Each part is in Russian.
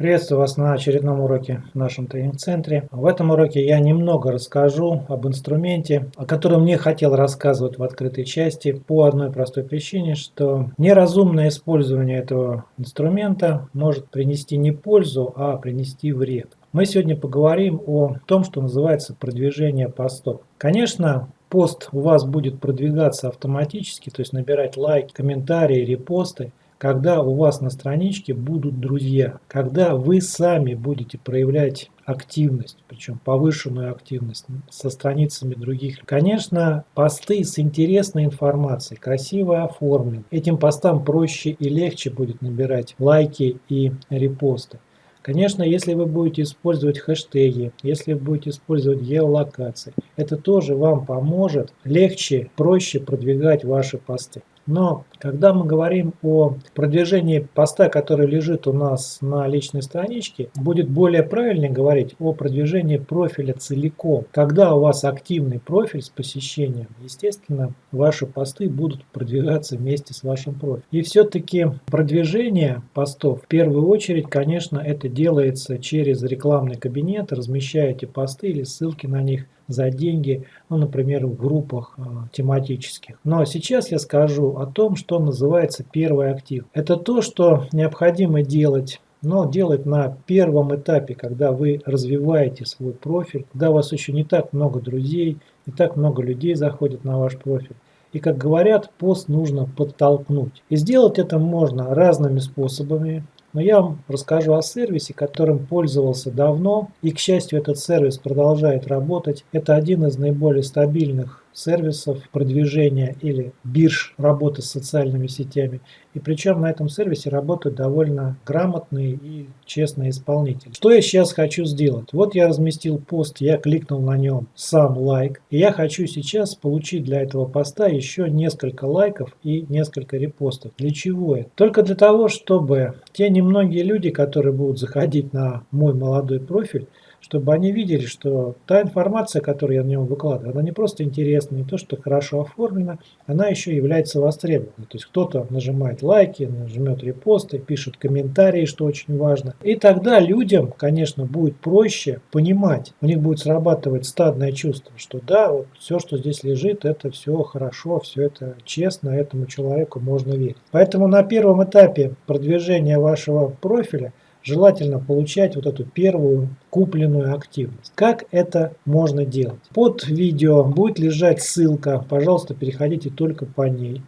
Приветствую вас на очередном уроке в нашем тренинг-центре. В этом уроке я немного расскажу об инструменте, о котором не хотел рассказывать в открытой части по одной простой причине, что неразумное использование этого инструмента может принести не пользу, а принести вред. Мы сегодня поговорим о том, что называется продвижение постов. Конечно, пост у вас будет продвигаться автоматически, то есть набирать лайки, комментарии, репосты, когда у вас на страничке будут друзья, когда вы сами будете проявлять активность, причем повышенную активность со страницами других. Конечно, посты с интересной информацией, красиво оформлены. Этим постам проще и легче будет набирать лайки и репосты. Конечно, если вы будете использовать хэштеги, если вы будете использовать геолокации, это тоже вам поможет легче, проще продвигать ваши посты. Но когда мы говорим о продвижении поста, который лежит у нас на личной страничке, будет более правильно говорить о продвижении профиля целиком. Когда у вас активный профиль с посещением, естественно, ваши посты будут продвигаться вместе с вашим профилем. И все-таки продвижение постов, в первую очередь, конечно, это делается через рекламный кабинет, размещаете посты или ссылки на них за деньги, ну, например, в группах э, тематических. Но сейчас я скажу о том, что называется первый актив. Это то, что необходимо делать но делать на первом этапе, когда вы развиваете свой профиль, когда у вас еще не так много друзей, не так много людей заходит на ваш профиль. И, как говорят, пост нужно подтолкнуть. И сделать это можно разными способами. Но я вам расскажу о сервисе, которым пользовался давно. И, к счастью, этот сервис продолжает работать. Это один из наиболее стабильных сервисов продвижения или бирж работы с социальными сетями. И причем на этом сервисе работают довольно грамотные и честные исполнители. Что я сейчас хочу сделать? Вот я разместил пост, я кликнул на нем сам лайк. И я хочу сейчас получить для этого поста еще несколько лайков и несколько репостов. Для чего это? Только для того, чтобы те немногие люди, которые будут заходить на мой молодой профиль, чтобы они видели, что та информация, которую я на него выкладываю, она не просто интересна, не то, что хорошо оформлена, она еще является востребованной. То есть кто-то нажимает лайки, нажмет репосты, пишет комментарии, что очень важно. И тогда людям, конечно, будет проще понимать, у них будет срабатывать стадное чувство, что да, вот все, что здесь лежит, это все хорошо, все это честно, этому человеку можно верить. Поэтому на первом этапе продвижения вашего профиля желательно получать вот эту первую купленную активность. Как это можно делать? Под видео будет лежать ссылка, пожалуйста, переходите только по ней.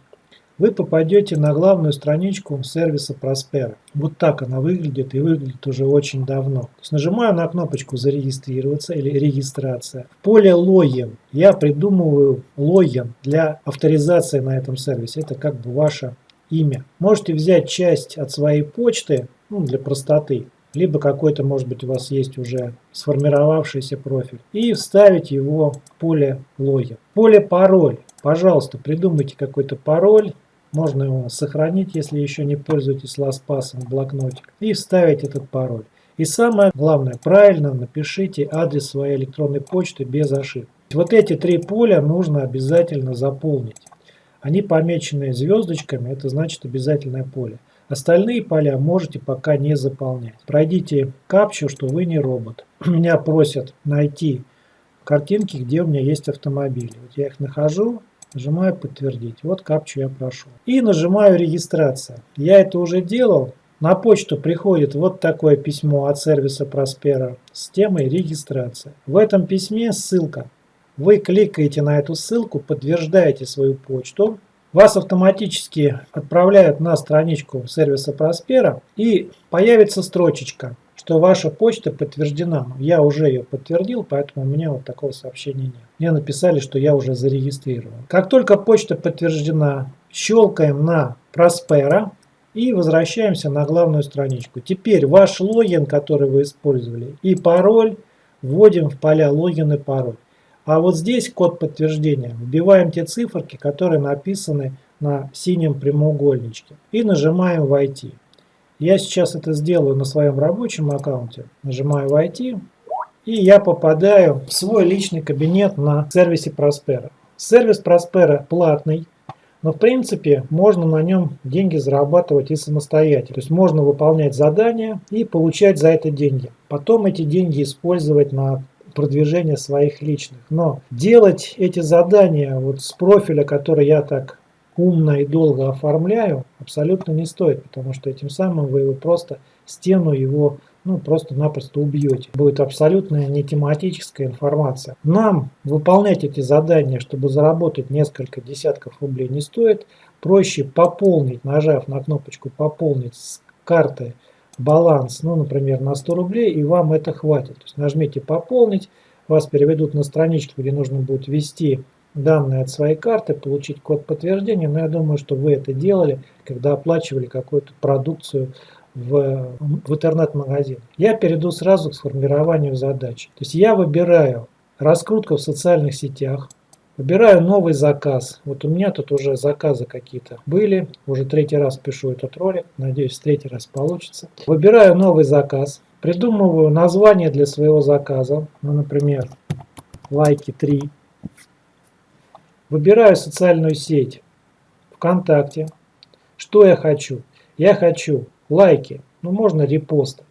Вы попадете на главную страничку сервиса Prospera. Вот так она выглядит и выглядит уже очень давно. То есть нажимаю на кнопочку «Зарегистрироваться» или «Регистрация». В поле «Логин» я придумываю логин для авторизации на этом сервисе. Это как бы ваше имя. Можете взять часть от своей почты, ну, для простоты, либо какой-то, может быть, у вас есть уже сформировавшийся профиль, и вставить его в поле логин. Поле пароль. Пожалуйста, придумайте какой-то пароль, можно его сохранить, если еще не пользуетесь LastPass в блокнотик, и вставить этот пароль. И самое главное, правильно напишите адрес своей электронной почты без ошибок. Вот эти три поля нужно обязательно заполнить. Они помечены звездочками, это значит обязательное поле. Остальные поля можете пока не заполнять. Пройдите капчу, что вы не робот. Меня просят найти картинки, где у меня есть автомобили. Вот я их нахожу, нажимаю подтвердить. Вот капчу я прошел. И нажимаю регистрация. Я это уже делал. На почту приходит вот такое письмо от сервиса Prospera с темой регистрация. В этом письме ссылка. Вы кликаете на эту ссылку, подтверждаете свою почту, вас автоматически отправляют на страничку сервиса Prospera и появится строчечка, что ваша почта подтверждена. Я уже ее подтвердил, поэтому у меня вот такого сообщения нет. Мне написали, что я уже зарегистрирован. Как только почта подтверждена, щелкаем на Prospera и возвращаемся на главную страничку. Теперь ваш логин, который вы использовали, и пароль вводим в поля логин и пароль. А вот здесь код подтверждения. Вбиваем те циферки, которые написаны на синем прямоугольничке. И нажимаем «Войти». Я сейчас это сделаю на своем рабочем аккаунте. Нажимаю «Войти». И я попадаю в свой личный кабинет на сервисе Prospera. Сервис Prospera платный. Но в принципе можно на нем деньги зарабатывать и самостоятельно. То есть можно выполнять задания и получать за это деньги. Потом эти деньги использовать на продвижение своих личных. Но делать эти задания вот с профиля, который я так умно и долго оформляю, абсолютно не стоит, потому что этим самым вы его просто стену его ну, просто-напросто убьете. Будет абсолютно не тематическая информация. Нам выполнять эти задания, чтобы заработать несколько десятков рублей не стоит. Проще пополнить, нажав на кнопочку «Пополнить» с карты баланс, ну, например, на 100 рублей, и вам это хватит. То есть нажмите «Пополнить», вас переведут на страничку, где нужно будет ввести данные от своей карты, получить код подтверждения. Но я думаю, что вы это делали, когда оплачивали какую-то продукцию в, в интернет-магазин. Я перейду сразу к сформированию задач. То есть я выбираю раскрутка в социальных сетях, выбираю новый заказ. Вот у меня тут уже заказы какие-то были. Уже третий раз пишу этот ролик. Надеюсь, в третий раз получится. Выбираю новый заказ. Придумываю название для своего заказа. Ну, например, лайки 3. Выбираю социальную сеть ВКонтакте. Что я хочу? Я хочу лайки, ну можно репосты.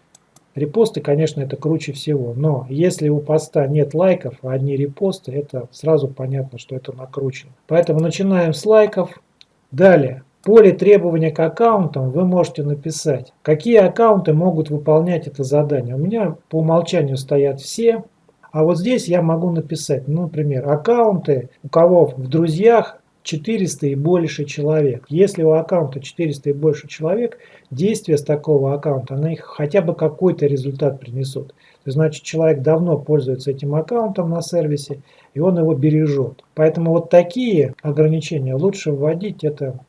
Репосты, конечно, это круче всего, но если у поста нет лайков, а одни репосты, это сразу понятно, что это накручено. Поэтому начинаем с лайков. Далее, поле требования к аккаунтам вы можете написать, какие аккаунты могут выполнять это задание. У меня по умолчанию стоят все, а вот здесь я могу написать, ну, например, аккаунты, у кого в друзьях 400 и больше человек. Если у аккаунта 400 и больше человек, действия с такого аккаунта, они хотя бы какой-то результат принесут. Значит, человек давно пользуется этим аккаунтом на сервисе, и он его бережет. Поэтому вот такие ограничения лучше вводить, это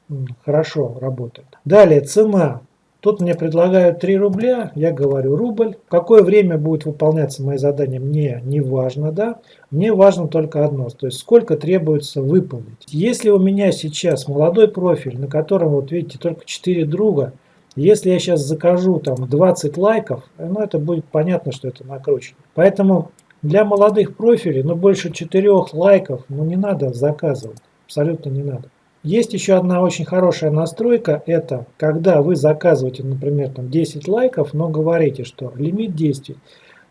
хорошо работает. Далее, цена. Тут мне предлагают 3 рубля, я говорю рубль. Какое время будет выполняться мои задания, мне не важно, да. Мне важно только одно, то есть сколько требуется выполнить. Если у меня сейчас молодой профиль, на котором, вот видите, только 4 друга, если я сейчас закажу там 20 лайков, ну это будет понятно, что это накручено. Поэтому для молодых профилей, ну больше 4 лайков, ну не надо заказывать, абсолютно не надо. Есть еще одна очень хорошая настройка, это когда вы заказываете, например, там 10 лайков, но говорите, что лимит действий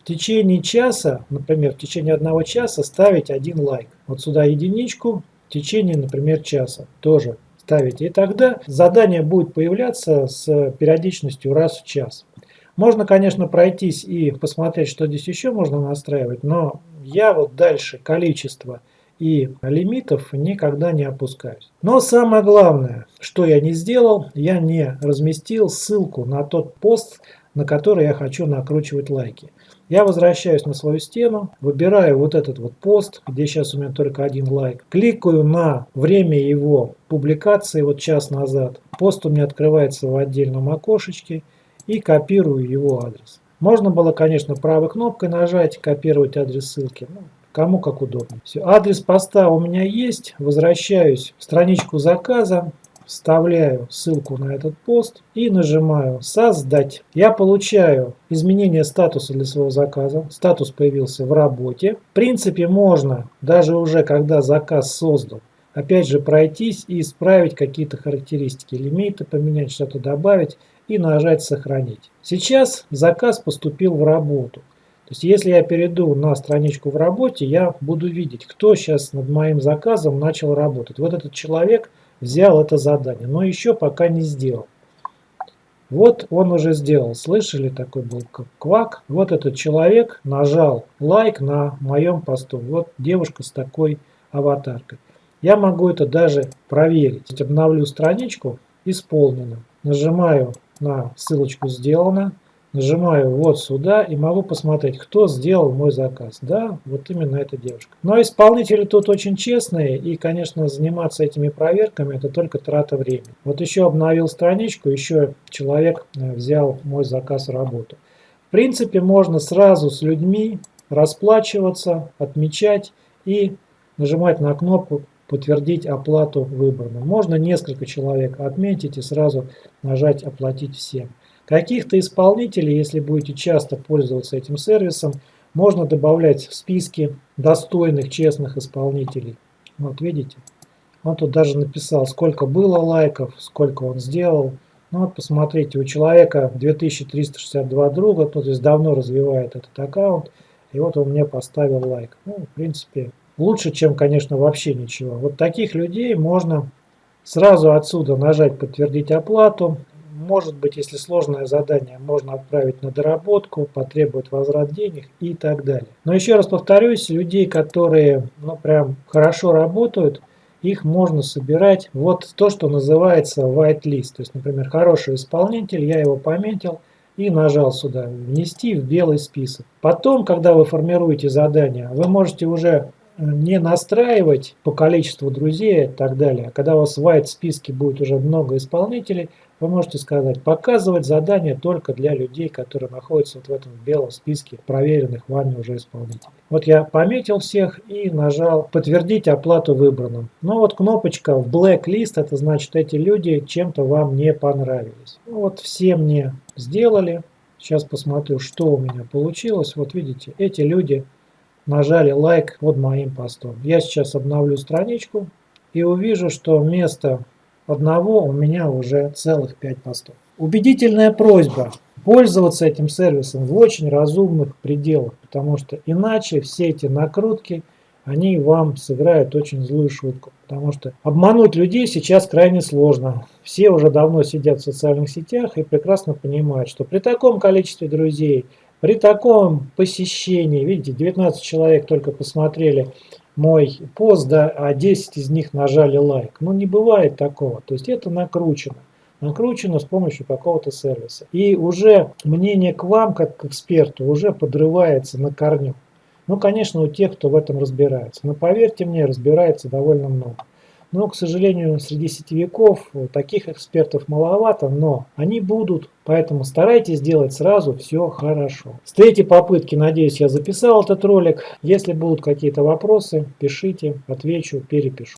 в течение часа, например, в течение одного часа ставить один лайк. Вот сюда единичку, в течение, например, часа тоже ставите. И тогда задание будет появляться с периодичностью раз в час. Можно, конечно, пройтись и посмотреть, что здесь еще можно настраивать, но я вот дальше количество и лимитов никогда не опускаюсь. Но самое главное, что я не сделал, я не разместил ссылку на тот пост, на который я хочу накручивать лайки. Я возвращаюсь на свою стену, выбираю вот этот вот пост, где сейчас у меня только один лайк. Кликаю на время его публикации, вот час назад. Пост у меня открывается в отдельном окошечке и копирую его адрес. Можно было, конечно, правой кнопкой нажать, копировать адрес ссылки. Кому как удобно. Все. Адрес поста у меня есть. Возвращаюсь в страничку заказа. Вставляю ссылку на этот пост и нажимаю «Создать». Я получаю изменение статуса для своего заказа. Статус появился в работе. В принципе, можно, даже уже когда заказ создан, опять же пройтись и исправить какие-то характеристики лимита, поменять что-то, добавить и нажать «Сохранить». Сейчас заказ поступил в работу. То есть если я перейду на страничку в работе, я буду видеть, кто сейчас над моим заказом начал работать. Вот этот человек взял это задание, но еще пока не сделал. Вот он уже сделал. Слышали, такой был квак. Вот этот человек нажал лайк на моем посту. Вот девушка с такой аватаркой. Я могу это даже проверить. Обновлю страничку. Исполнено. Нажимаю на ссылочку «Сделано». Нажимаю вот сюда и могу посмотреть, кто сделал мой заказ. Да, вот именно эта девушка. Но исполнители тут очень честные и, конечно, заниматься этими проверками это только трата времени. Вот еще обновил страничку, еще человек э, взял мой заказ работу. В принципе, можно сразу с людьми расплачиваться, отмечать и нажимать на кнопку подтвердить оплату выбранную. Можно несколько человек отметить и сразу нажать оплатить всем. Каких-то исполнителей, если будете часто пользоваться этим сервисом, можно добавлять в списки достойных, честных исполнителей. Вот видите, Он тут даже написал, сколько было лайков, сколько он сделал. Ну вот посмотрите, у человека 2362 друга, то есть давно развивает этот аккаунт. И вот он мне поставил лайк. Ну, в принципе, лучше, чем, конечно, вообще ничего. Вот таких людей можно сразу отсюда нажать «Подтвердить оплату». Может быть, если сложное задание, можно отправить на доработку, потребовать возврат денег и так далее. Но еще раз повторюсь, людей, которые ну, прям хорошо работают, их можно собирать вот то, что называется white list. То есть, например, хороший исполнитель, я его пометил и нажал сюда «Внести в белый список». Потом, когда вы формируете задание, вы можете уже не настраивать по количеству друзей и так далее. Когда у вас в white списке будет уже много исполнителей, вы можете сказать, показывать задания только для людей, которые находятся вот в этом белом списке проверенных вами уже исполнителей. Вот я пометил всех и нажал подтвердить оплату выбранным. Но вот кнопочка в blacklist, это значит эти люди чем-то вам не понравились. Ну вот все мне сделали. Сейчас посмотрю, что у меня получилось. Вот видите, эти люди нажали лайк под моим постом. Я сейчас обновлю страничку и увижу, что вместо одного у меня уже целых 5 постов. Убедительная просьба пользоваться этим сервисом в очень разумных пределах, потому что иначе все эти накрутки, они вам сыграют очень злую шутку. Потому что обмануть людей сейчас крайне сложно. Все уже давно сидят в социальных сетях и прекрасно понимают, что при таком количестве друзей, при таком посещении, видите, 19 человек только посмотрели мой пост, да, а 10 из них нажали лайк. Ну, не бывает такого. То есть это накручено. Накручено с помощью какого-то сервиса. И уже мнение к вам, как к эксперту, уже подрывается на корню. Ну, конечно, у тех, кто в этом разбирается. Но поверьте мне, разбирается довольно много. Но, к сожалению, среди сетевиков таких экспертов маловато, но они будут, поэтому старайтесь делать сразу все хорошо. С третьей попытки, надеюсь, я записал этот ролик. Если будут какие-то вопросы, пишите, отвечу, перепишу.